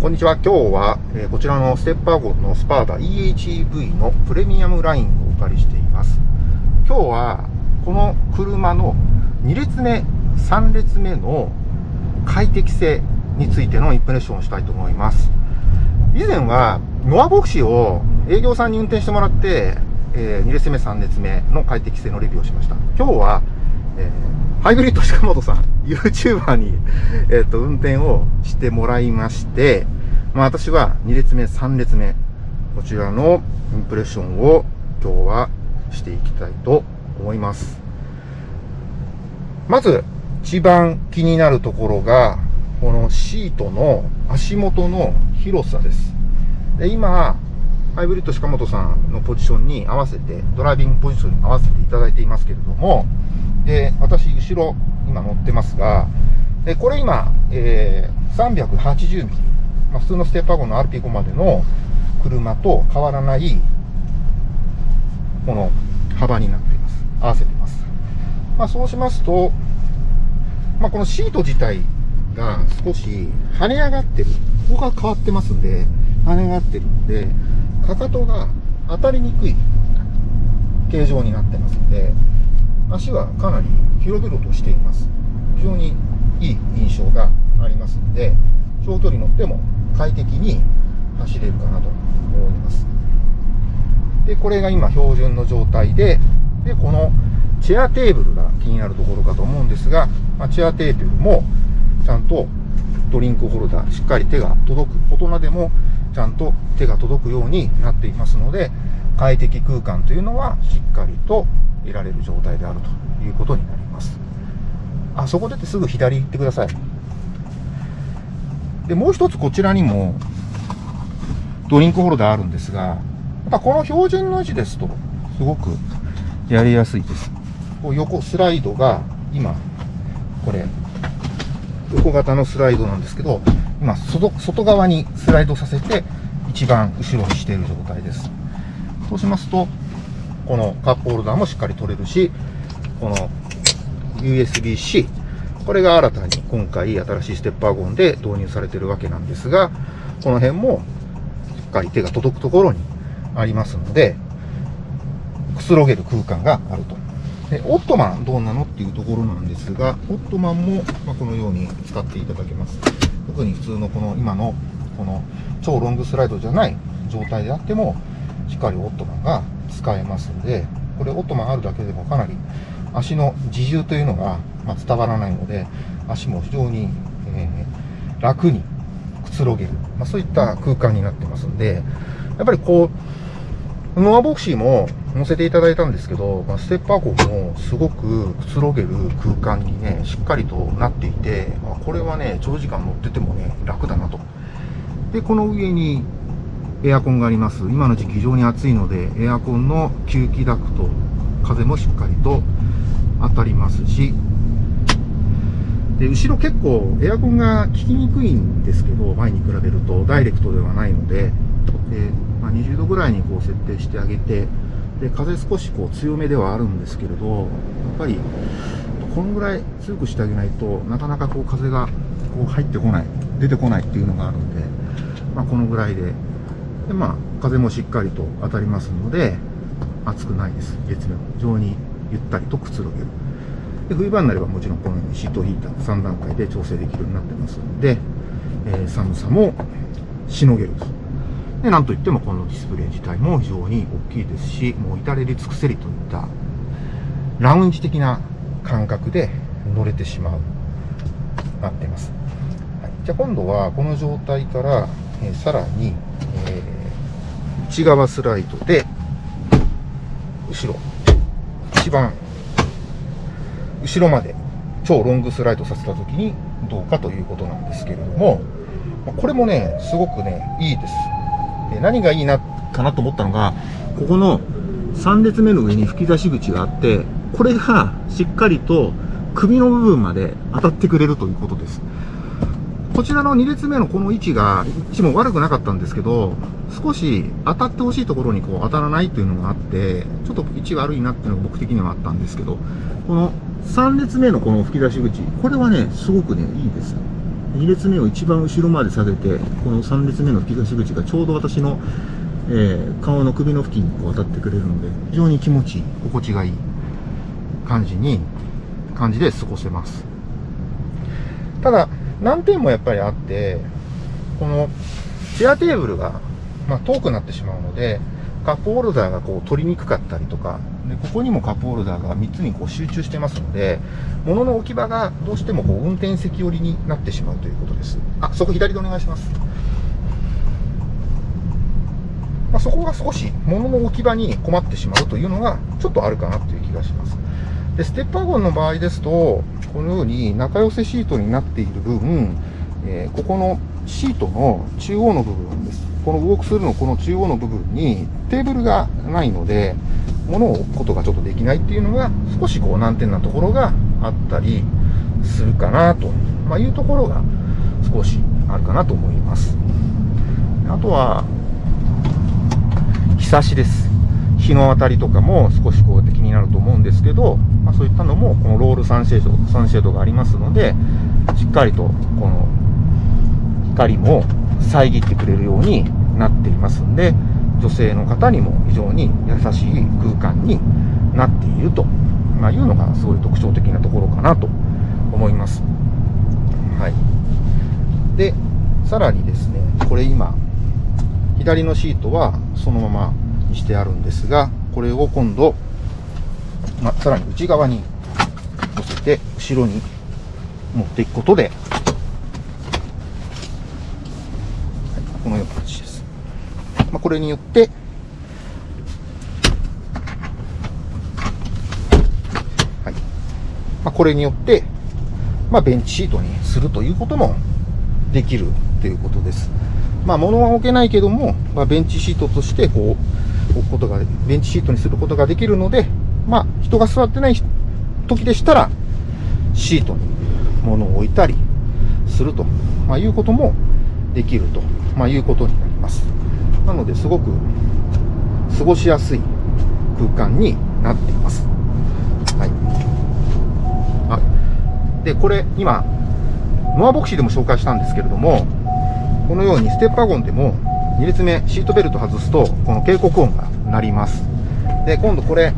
こんにちは。今日は、えーこちらのステッパーゴンのスパーダ EHEV のプレミアムラインをお借りしています。今日は、この車の2列目、3列目の快適性についてのインプレッションをしたいと思います。以前は、ノアボクシーを営業さんに運転してもらって、え2列目、3列目の快適性のレビューをしました。今日は、えーハイブリッド鹿本さん、YouTuber に、えっ、と、運転をしてもらいまして、まあ私は2列目、3列目、こちらのインプレッションを今日はしていきたいと思います。まず、一番気になるところが、このシートの足元の広さです。で、今、ハイブリッド鹿本さんのポジションに合わせて、ドライビングポジションに合わせていただいていますけれども、で、私、後ろ、今乗ってますが、でこれ今、えー、380ミリ、まあ、普通のステッパーゴンの RP5 までの車と変わらない、この幅になっています。合わせてます。まあ、そうしますと、まあ、このシート自体が少し跳ね上がってる。ここが変わってますんで、跳ね上がってるんで、かかとが当たりにくい形状になってますので、足はかなり広々としています。非常にいい印象がありますので、長距離乗っても快適に走れるかなと思います。で、これが今標準の状態で、で、このチェアテーブルが気になるところかと思うんですが、まあ、チェアテーブルもちゃんとドリンクホルダー、しっかり手が届く。大人でもちゃんと手が届くようになっていますので、快適空間というのはしっかりと得られる状態であるということになります。あそこ出てすぐ左行ってください。で、もう一つこちらにもドリンクホルダーあるんですが、やっぱこの標準の位置ですとすごくやりやすいです。こう横スライドが今、これ、横型のスライドなんですけど、今外、外側にスライドさせて一番後ろにしている状態です。そうしますと、このカップホルダーもしっかり取れるし、この USB-C、これが新たに今回新しいステッパーゴンで導入されているわけなんですが、この辺もしっかり手が届くところにありますので、くつろげる空間があると。で、オットマンどうなのっていうところなんですが、オットマンも、ま、このように使っていただけます。特に普通のこの今のこの超ロングスライドじゃない状態であっても、しっかりオットマンが使えますので、これオットマンあるだけでもかなり足の自重というのが、伝わらないので、足も非常に、えー楽にくつろげる、まあ、そういった空間になってますんで、やっぱりこう、ノアボクシーも乗せていただいたんですけど、まあ、ステッパーコもすごくくつろげる空間にね、しっかりとなっていて、まあ、これはね、長時間乗っててもね、楽だなと。で、この上にエアコンがあります。今の時期非常に暑いので、エアコンの吸気ダクト、風もしっかりと当たりますし、で、後ろ結構エアコンが効きにくいんですけど、前に比べるとダイレクトではないので、でまあ、20度ぐらいにこう設定してあげて、で、風少しこう強めではあるんですけれど、やっぱり、このぐらい強くしてあげないとなかなかこう風がこう入ってこない、出てこないっていうのがあるんで、まあ、このぐらいで、で、まあ、風もしっかりと当たりますので、暑くないです。月面も非常にゆったりとくつろげる。で冬場になればもちろんこのようにシートヒーター3段階で調整できるようになってますので、えー寒さもしのげる。で、なんといってもこのディスプレイ自体も非常に大きいですし、もう至れり尽くせりといったラウンジ的な感覚で乗れてしまう、なっています。はい、じゃあ今度はこの状態から、えーさらに、内側スライドで、後ろ、一番後ろまで超ロングスライドさせたときにどうかということなんですけれども、これもね、すごくね、いいです。で何がいいな、かなと思ったのが、ここの3列目の上に吹き出し口があって、これがしっかりと首の部分まで当たってくれるということです。こちらの2列目のこの位置が、位置も悪くなかったんですけど、少し当たってほしいところにこう当たらないというのがあって、ちょっと位置悪いなっていうのが僕的にはあったんですけど、この3列目のこの吹き出し口、これはね、すごくね、いいです。2列目を一番後ろまで下げてこの3列目の吹き出し口がちょうど私の、えー、顔の首の付近にこう当たってくれるので非常に気持ちいい心地がいい感じに感じで過ごせますただ難点もやっぱりあってこのチェアテーブルが、まあ、遠くなってしまうのでカップホルダーがこう取りにくかったりとかでここにもカップホルダーが3つにこう集中してますので物の置き場がどうしてもこう運転席寄りになってしまうということですあそこ左でお願いしますまあ、そこが少し物の置き場に困ってしまうというのがちょっとあるかなという気がします。で、ステップワゴンの場合ですと、このように仲良せシートになっている分、えー、ここのシートの中央の部分です。このウォークスルーのこの中央の部分にテーブルがないので、物を置くことがちょっとできないっていうのが少しこう難点なところがあったりするかなと、ま、いうところが少しあるかなと思います。あとは、日差しです。日の当たりとかも少しこうやって気になると思うんですけど、まあ、そういったのもこのロールサンシェード、サンシェードがありますので、しっかりとこの光も遮ってくれるようになっていますんで、女性の方にも非常に優しい空間になっていると、まあ、いうのがすごい特徴的なところかなと思います。はい。で、さらにですね、これ今、左のシートはそのままにしてあるんですが、これを今度、まあさらに内側に乗せて、後ろに持っていくことで、はい、このような感じです。まあ、これによって、はいまあ、これによって、まあ、ベンチシートにするということもできるということです。まあ、物は置けないけども、まあ、ベンチシートとして、こう、置くことが、ベンチシートにすることができるので、まあ、人が座ってない時でしたら、シートに物を置いたりすると、まあ、いうこともできると、まあ、いうことになります。なので、すごく過ごしやすい空間になっています。はい。あで、これ、今、ノアボクシーでも紹介したんですけれども、このようにステップワゴンでも2列目シートベルト外すとこの警告音が鳴りますで今度これ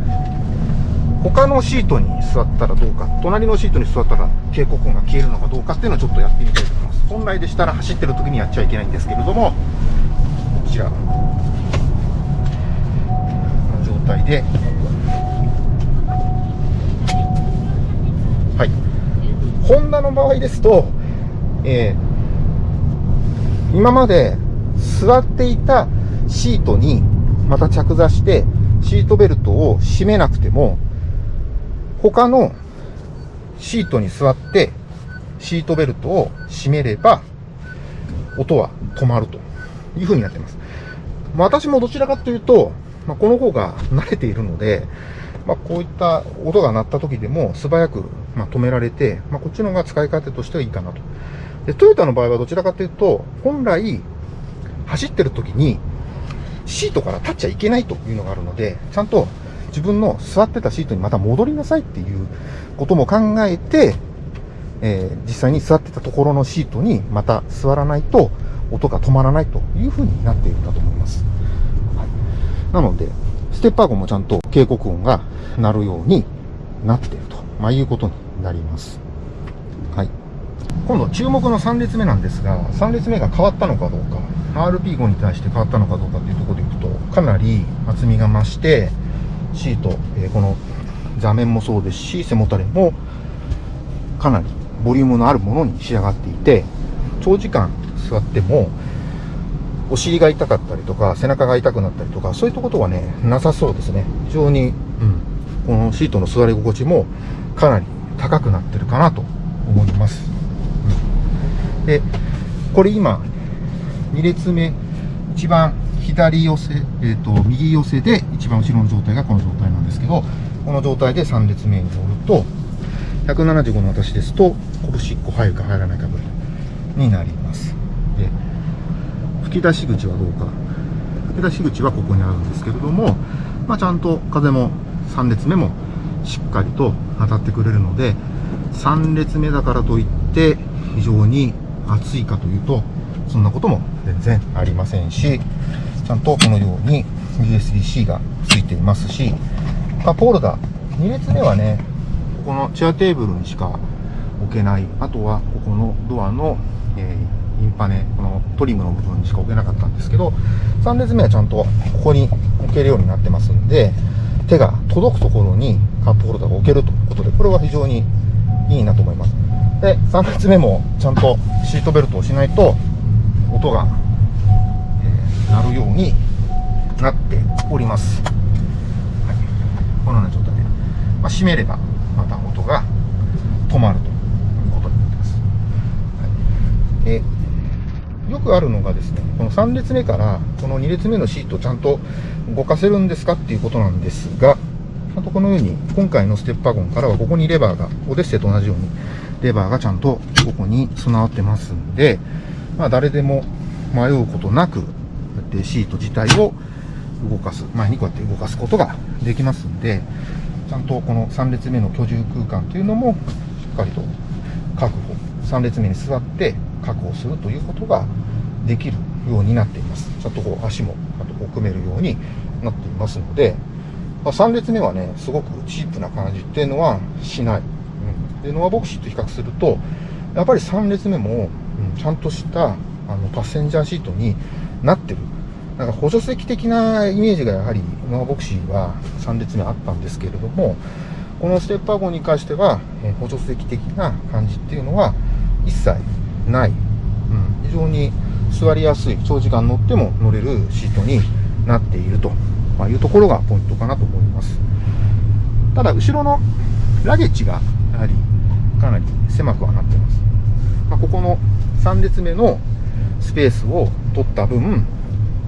他のシートに座ったらどうか隣のシートに座ったら警告音が消えるのかどうかっていうのをちょっとやってみたいと思います。本来でしたら走ってる時にやっちゃいけないんですけれどもこちらの状態で。はい。ホンダの場合ですと、えー今まで座っていたシートにまた着座してシートベルトを締めなくても他のシートに座ってシートベルトを締めれば音は止まるという風になってます。まあ、私もどちらかというと、まあ、この方が慣れているので、まあ、こういった音が鳴った時でも素早くま止められて、まこっちの方が使い方としてはいいかなとで、トヨタの場合はどちらかというと、本来、走ってる時に、シートから立っちゃいけないというのがあるので、ちゃんと自分の座ってたシートにまた戻りなさいっていうことも考えて、えー、実際に座ってたところのシートにまた座らないと音が止まらないという風になっているんだと思います。はい、なので、ステッパーゴンもちゃんと警告音が鳴るようになっていると、まあ、いうことになります。はい。今度注目の3列目なんですが、3列目が変わったのかどうか、RP5 に対して変わったのかどうかっていうところでいくと、かなり厚みが増して、シート、えー、この座面もそうですし、背もたれもかなりボリュームのあるものに仕上がっていて、長時間座っても、お尻が痛かったりとか、背中が痛くなったりとか、そういったことはね、なさそうですね。非常に、うん、このシートの座り心地もかなり高くなってるかなと思います。で、これ今、2列目、一番左寄せ、えっ、ー、と、右寄せで一番後ろの状態がこの状態なんですけど、この状態で3列目に乗ると、175の私ですと、拳1個入るか入らないかぐらいになります。で、吹き出し口はどうか。吹き出し口はここにあるんですけれども、まあ、ちゃんと風も3列目もしっかりと当たってくれるので、3列目だからといって非常に暑いかというと、そんなことも全然ありませんし、ちゃんとこのように USB-C がついていますし、カップホルダー、2列目はね、ここのチェアテーブルにしか置けない。あとは、ここのドアの、えー、インパネ、このトリムの部分にしか置けなかったんですけど、3列目はちゃんとここに置けるようになってますんで、手が届くところにカップホルダーが置けるということで、これは非常にいいなと思います。で、3列目もちゃんとシートベルトをしないと、音が、えー、鳴るようになっております。はい、このような状態で、まあ、閉めればまた音が止まるということになってます。はい、えよくあるのがですね、この3列目からこの2列目のシートをちゃんと動かせるんですかっていうことなんですが、ちゃんとこのように、今回のステップワゴンからはここにレバーが、オデッセイと同じように、レバーがちゃんとここに備わってますんで、まあ誰でも迷うことなく、こうやってシート自体を動かす、前にこうやって動かすことができますんで、ちゃんとこの3列目の居住空間というのも、しっかりと確保、3列目に座って確保するということができるようになっています。ちゃんとこう足も、あとこう組めるようになっていますので、まあ、3列目はね、すごくチープな感じっていうのはしない。うん、で、ノアボクシーと比較すると、やっぱり3列目も、うん、ちゃんとしたあのパッセンジャーシートになってる。なんか補助席的なイメージがやはりノアボクシーは3列目あったんですけれども、このステッパー号に関しては、え補助席的な感じっていうのは一切ない。うん、非常に座りやすい、長時間乗っても乗れるシートになっているとま、いうところがポイントかなと思います。ただ、後ろのラゲッジがやはりかなり狭くはなってます。まあ、ここの3列目のスペースを取った分、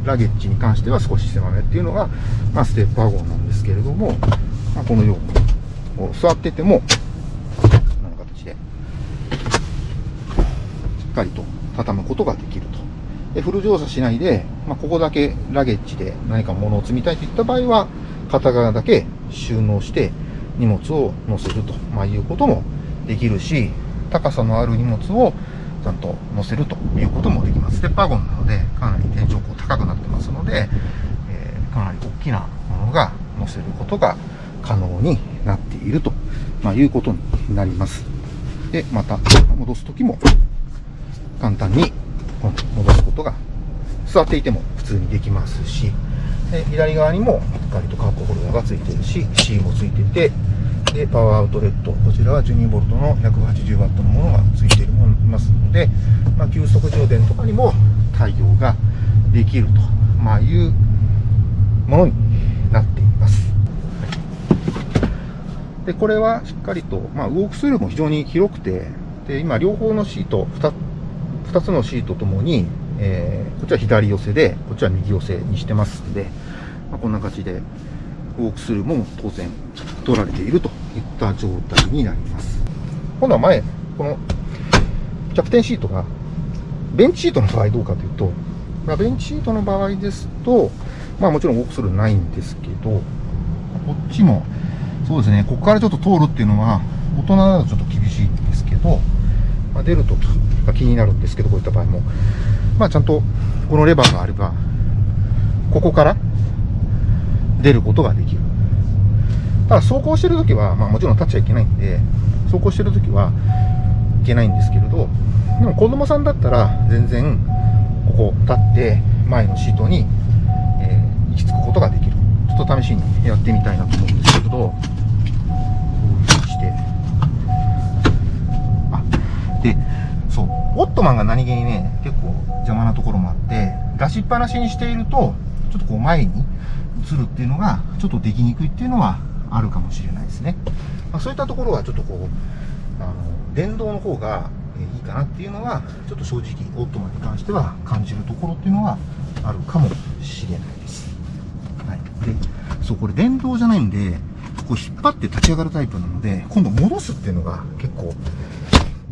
ラゲッジに関しては少し狭めっていうのが、まあ、ステップワゴンなんですけれども、まあ、このように座ってても、この形で、しっかりと畳むことができると。でフル乗車しないで、まあ、ここだけラゲッジで何か物を積みたいといった場合は、片側だけ収納して荷物を載せると、まあ、いうこともできるし、高さのある荷物をちゃんと載せるということもできます。ステッパーゴンなので、かなり天井高高くなってますので、えー、かなり大きなものが載せることが可能になっていると、まあ、いうことになります。で、また戻すときも簡単に戻すことが座っていても普通にできますしで左側にもしっかりとカップホルダーがついてるし C もついててでパワーアウトレットこちらは 12V の 180W のものがついて思いますので、まあ、急速充電とかにも対応ができると、ま、いうものになっています。で、これはしっかりと、まあ、ウォークスルーも非常に広くて、で、今、両方のシート2、2つのシートともに、えー、こっちは左寄せで、こっちは右寄せにしてますんで、まあ、こんな感じで、ウォークスルーも当然取られているといった状態になります。今度は前、このキャプテンシートが、ベンチシートの場合どうかというと、まあ、ベンチシートの場合ですと、まあもちろんウォークスルーないんですけど、こっちも、そうですね、ここからちょっと通るっていうのは、大人だとちょっと厳しいんですけど、まあ、出るとが気になるんですけど、こういった場合も。まあ、ちゃんとこのレバーがあれば、ここから出ることができる。ただ、走行してるときは、まあ、もちろん立っちゃいけないんで、走行してるときはけないんですけれど、でも子供さんだったら、全然、ここ立って、前のシートに、えー、行き着くことができる。ちょっと試しにやってみたいなと思うんですけれどこういうふうにしてあ、で、そう、オットマンが何気にね、結構邪魔なところもあって、出しっぱなしにしていると、ちょっとこう前に移るっていうのが、ちょっとできにくいっていうのはあるかもしれないですね。まあ、そういったところはちょっとこう、あの、電動の方がいいかなっていうのは、ちょっと正直、オットマに関しては感じるところっていうのはあるかもしれないです。はい。で、そう、これ電動じゃないんで、こう引っ張って立ち上がるタイプなので、今度戻すっていうのが結構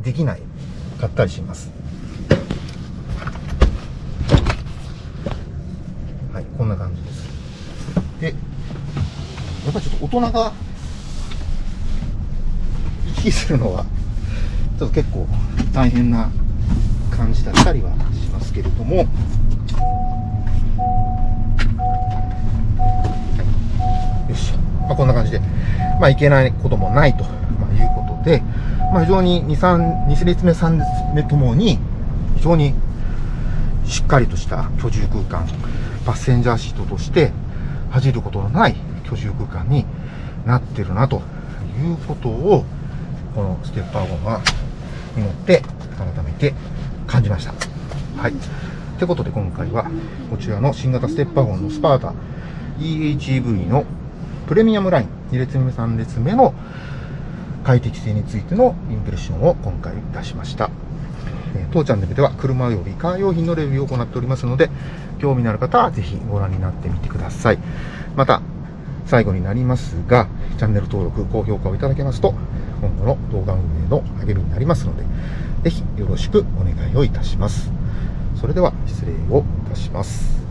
できないかったりしますはいこんな感じですでやっぱりちょっと大人が行き来するのはょっと結構大変な感じだったりはしますけれども、よし、まあ、こんな感じで、まあ、いけないこともないと、まあ、いうことで、まあ、非常に2、3、2列目、3列目ともに、非常にしっかりとした居住空間、パッセンジャーシートとして恥じることのない居住空間になってるなということを、このステッパーゴンがに乗って改めて感じました。はい。ってことで今回はこちらの新型ステッパーゴンのスパータ EHEV のプレミアムライン2列目3列目の快適性についてのインプレッションを今回出しました。当チャンネルでは車及びカー用品のレビューを行っておりますので、興味のある方はぜひご覧になってみてください。また、最後になりますが、チャンネル登録、高評価をいただけますと、今後の動画運営の励みになりますので、ぜひよろしくお願いをいたします。それでは失礼をいたします。